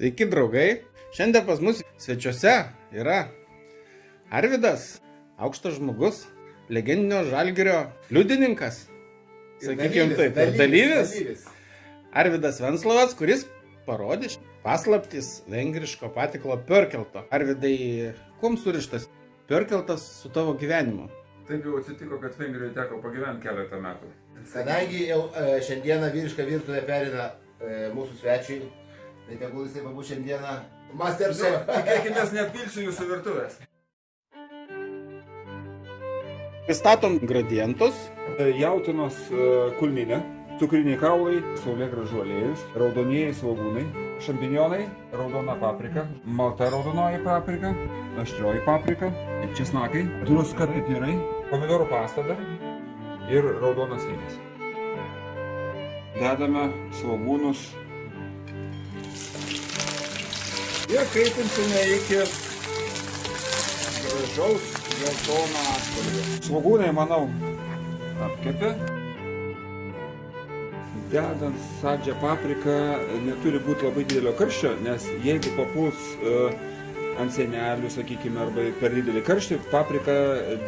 Sveiki, draugai. Šiandien pas mus svečiuose yra Arvidas, aukštas žmogus, legendinio žalgerio liudininkas. Sakykime taip, ir dalyvis. dalyvis. Arvidas Venslovas, kuris parodys paslaptis vengriško patiklo Pörkelto. Arvidai, kuom surištas Pörkeltas su tavo gyvenimu? Taip jau atsitiko, kad Vengrijoje teko pagyventi keletą metų. Kadangi jau e, šiandieną vyrišką virtuvę perina e, mūsų svečiai, tai tegul jisai pabūs šiandieną Masterchef. Tikėkime, nepilsiu jūsų virtuvės. Pristatom gradientus. Jautinos e, kulminė, cukriniai kaulai, saulėgražų aliejus, raudonieji svogūnai, šampinionai, raudona paprika, malta raudonoji paprika, aštrioji paprika, česnakai, druska, pipirai, pomidorų pasta dar ir raudonas vynas. Dedame svogūnus ir kaitinsime iki gražaus geltono atspalvio. Svogūnai, manau, apkepė. Dedant saldžią papriką neturi būti labai didelio karščio, nes jeigu papuls uh, ant senelių, sakykime, arba per didelį karštį, paprika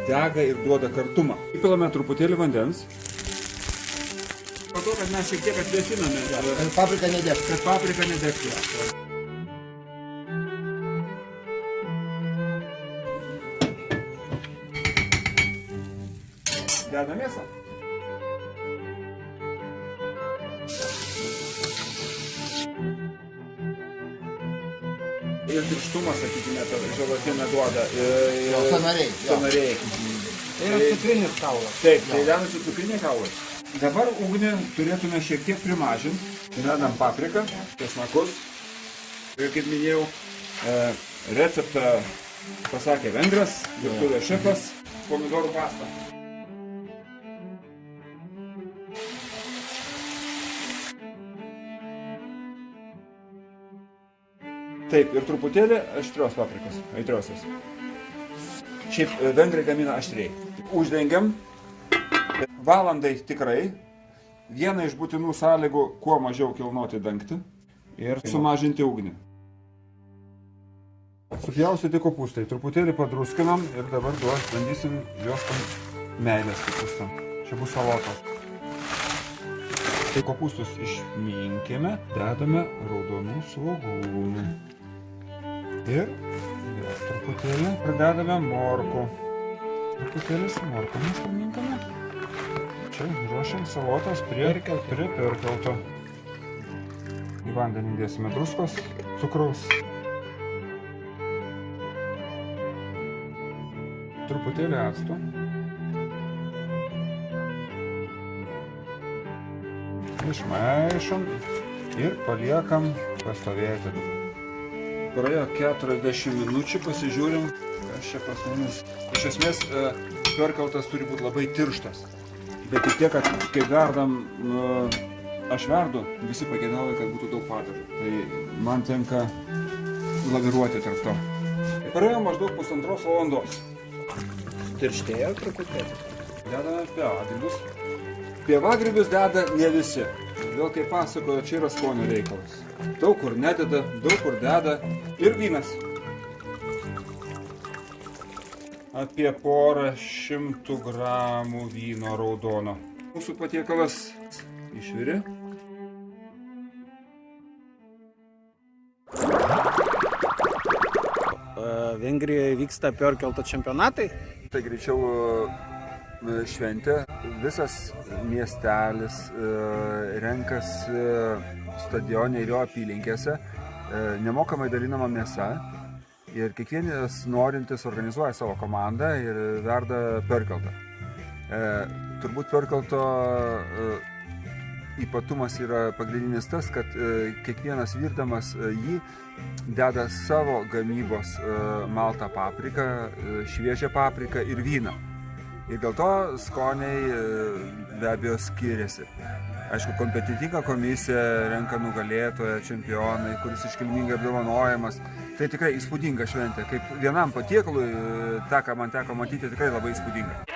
dega ir duoda kartumą. Įpilame truputėlį vandens. Po to, kad mes šiek tiek atvėsiname, E, Paprika nedės. kad paprika nedegtų. Dedame mėsą. Ir tirštumą, sakykime, tą želatiną duoda. Ir, Jo, sąnariai, jo. Sąnariai. Tai yra cutrinis kaulas. Taip, tai dedasi cukriniai kaulai. Dabar ugnį turėtume šiek tiek primažinti. Dedam papriką, česnakus. Ir kaip minėjau, e, receptą pasakė vengras, virtuvės šefas, pomidorų pasta. Taip, ir truputėlį aštrios paprikos, aitriosios. Šiaip e, vengrai gamina aštriai. Uždengiam valandai tikrai. Viena iš būtinų sąlygų kuo mažiau kilnoti dangtį ir sumažinti ugnį. Supjaustyti kopūstai, truputėlį padruskinam ir dabar duos, bandysim juos tam meilės kopūstam. Čia bus salotos. Tai kopūstus išminkime, dedame raudonų svogūnų. Ir vėl truputėlį pridedame morkų. Truputėlį su morkomis paminkame. Čia ruošiam salotas prie, prie perkelto. Į vandenį dėsime druskos, cukraus. Truputėlį acto. Išmaišom ir paliekam pastovėti. Praėjo 40 minučių, pasižiūrim, kas čia pas mumis. Iš esmės, e, perkaltas turi būti labai tirštas. Bet tik tiek, kad kai verdam, e, aš verdu, visi pageidauja, kad būtų daug padažų. Tai man tenka laviruoti tarp to. Praėjo maždaug pusantros valandos. Tirštėjo truputėlį. Dedame pievagrybius. Pievagrybius deda ne visi. Vėl kaip pasakojo, čia yra skonio reikalas. Daug kur nededa, daug kur deda. Ir vynas. Apie porą šimtų gramų vyno raudono. Mūsų patiekalas išvirė. E, Vengrijoje vyksta Pörkelto čempionatai. Tai greičiau e, šventė. Visas miestelis e, renkasi stadione ir jo apylinkėse. E, Nemokamai dalinama mėsa. Ir kiekvienas norintis organizuoja savo komandą ir verda perkeltą. E, turbūt perkelto e, ypatumas yra pagrindinis tas, kad e, kiekvienas virdamas e, jį deda savo gamybos e, maltą papriką, e, šviežią papriką ir vyną. Ir dėl to skoniai e, be abejo skiriasi. Aišku, kompetitinga komisija renka nugalėtoją, čempionai, kuris iškilmingai apdovanojamas. Tai tikrai įspūdinga šventė. Kaip vienam patiekalui, e, tą, ką man teko matyti, tikrai labai įspūdinga.